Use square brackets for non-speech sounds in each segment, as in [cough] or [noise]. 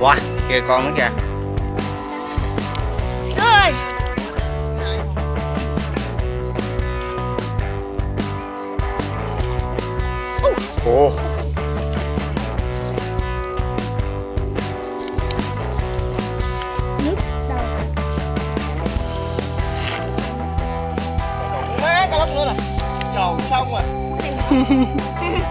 wow kìa con nữa kìa. Rồi. ồ Nước đâu? má cá lóc nữa nè. Tròn xong rồi [laughs] [laughs]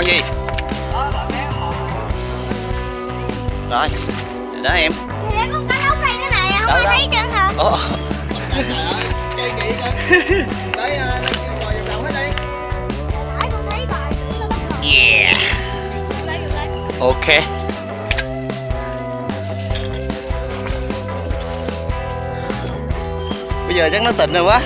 con gì rồi đó em. Thế này nữa không Đâu, có thấy chân hả? ồ chơi ngồi vòng hết đi con thấy rồi, yeah. Lấy. ok. Bây giờ chắc nó tỉnh rồi quá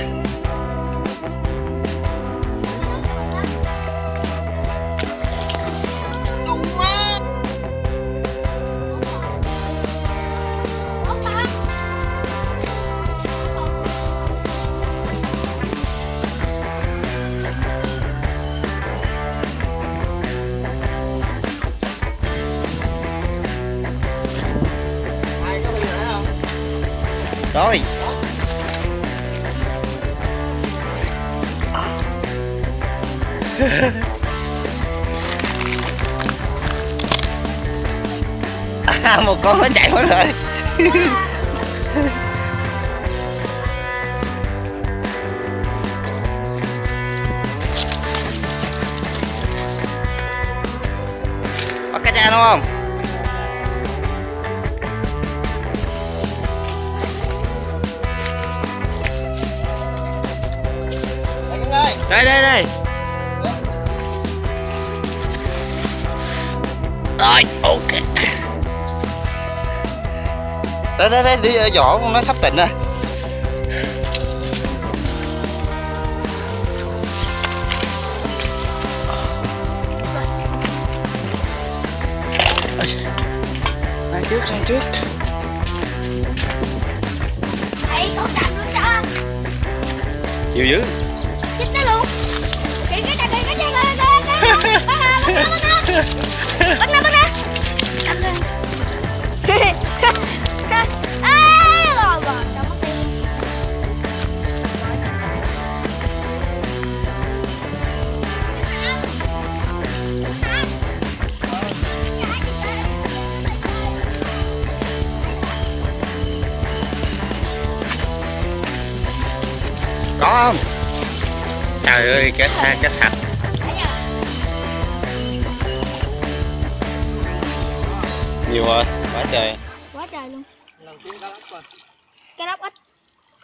rồi. À, một con nó chạy mất rồi. Bắt cá cha đúng không? Đây đây đây. Rồi ok. Đây đây đây đi vỏ con nó sắp tỉnh rồi. Ra trước ra trước. Đây, con cầm luôn cho. nhiều dữ Bắt nè, bắt nè, bắt trời ơi cá xa cá sạch nhiều rồi quá trời Quá trời luôn. lần kiếm cá lóc coi Cá lóc ít.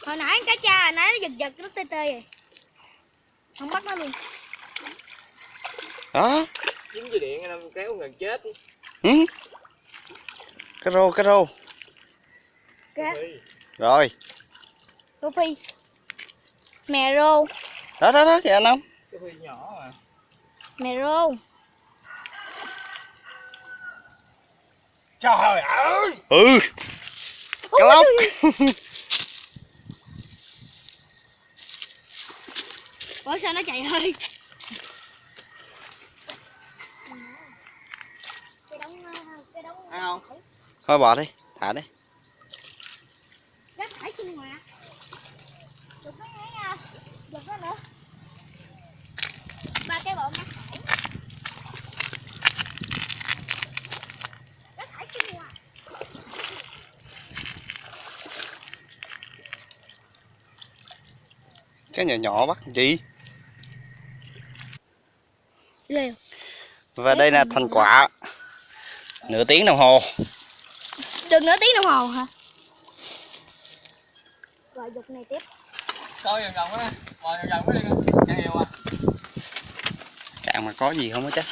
Hồi nãy cá cha hồi nãy nó giật giật nó tê tê rồi. Không bắt nó luôn. đó dính dây điện nó kéo gần chết ừ. cá rô cá rô Cá rồi rô phi. Mè rô, đó đó đó kìa anh không? Cái huy nhỏ mà. Mè rô. trời ơi! Ừ. Cá lóc. [laughs] Ủa sao nó chạy hơi? Cái đống cái đống ai không thôi bỏ đi thả đi rác thải sinh hoạt. Được cái này nha. Được cái nữa. Ba cái bọn rác thải. Rác thải sinh hoạt. Cái nhỏ nhỏ bắt gì và đây là thành quả. Nửa tiếng đồng hồ. Được nửa tiếng đồng hồ hả? Rồi dục này tiếp. coi vòng vòng á ngồi vòng vòng cái đi. Nhà hiệu à. Cạn mà có gì không á chắc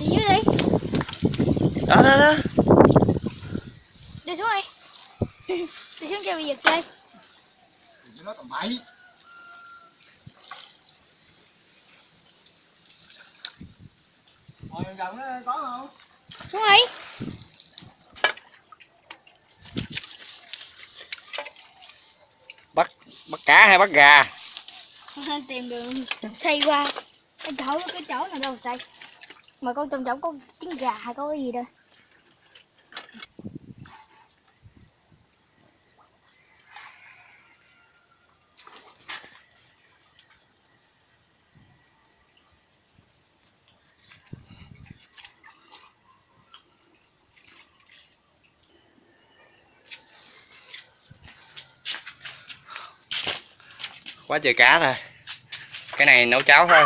Đi dưới đi. đó đó đó Đi xuống đi. Đi xuống cho bị giật chơi. Đừng nói tầm bậy Ngồi gần gần đó có không? Đúng rồi. bắt bắt cá hay bắt gà? [laughs] Tìm đường xây qua. Cái chỗ cái chỗ nào đâu xây? Mà con trong chỗ có trứng gà hay có cái gì đâu quá trời cá rồi cái này nấu cháo thôi.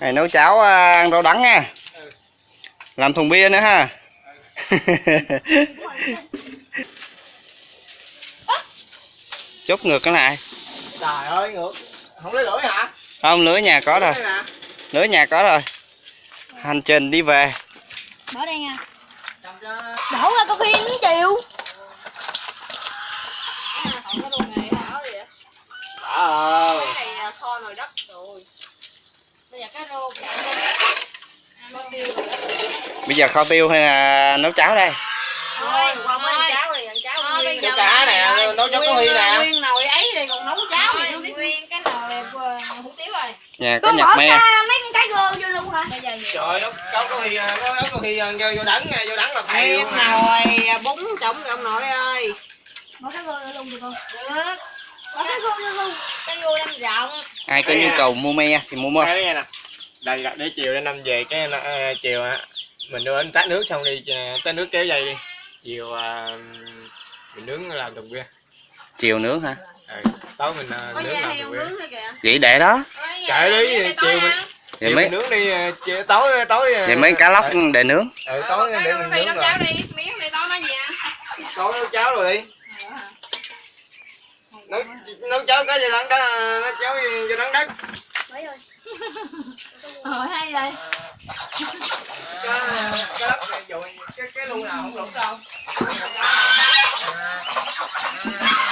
Này nấu cháo à, ăn rau đắng nha. Làm thùng bia nữa ha. [laughs] Chốt ngược cái này. Trời ơi ngược. Không lấy lưỡi hả? không lưới nhà có rồi. lưới nhà có rồi. Hành trình đi về. Bỏ đây nha. Đổ ra có khi nó chịu Ờ. cái này kho nồi đất rồi bây giờ kho tiêu hay là nấu cháo đây? Thôi cháo cháo cá nè, nấu cho có huy nè. nguyên nồi ấy thì còn nấu cháo thì nguyên cái nồi hủ tiếu rồi. Nhà có con nhặt me mấy con cái gơ vô luôn hả? Bây giờ nhiều Trời ơi, nấu cháu có huy nấu nấu có huy vô vô đắng nha, vô đắng là thầy luôn nồi bún trống ông nội ơi. Bỏ cái gơ vô luôn được không được. Bỏ cái gơ vô luôn. Cái gu năm rộng. Ai có nhu cầu mua me thì mua me. Đây nè. Đây là để chiều đến năm về cái ờ, chiều á mình đưa anh tát nước xong đi ờ, tát nước kéo dây đi. Chiều ờ, mình nướng làm thùng bia. chiều nướng hả Ừ, tối mình ờ, có nướng làm heo thùng bia. nướng nữa kìa vậy để đó Chạy đi, chiều mình vậy mấy nướng đi ờ, chiều, tối tối ờ, vậy mấy cá lóc để nướng Ừ, tối để mình nướng rồi. đi miếng này to nó gì à Tối nấu cháo rồi đi. Nấu nấu cháo cái gì đắng đó, nấu cháo gì đắng đất. Mấy rồi [laughs] rồi hay rồi Cái cái đất này dụ cái cái lu nào không lủng đâu. [laughs]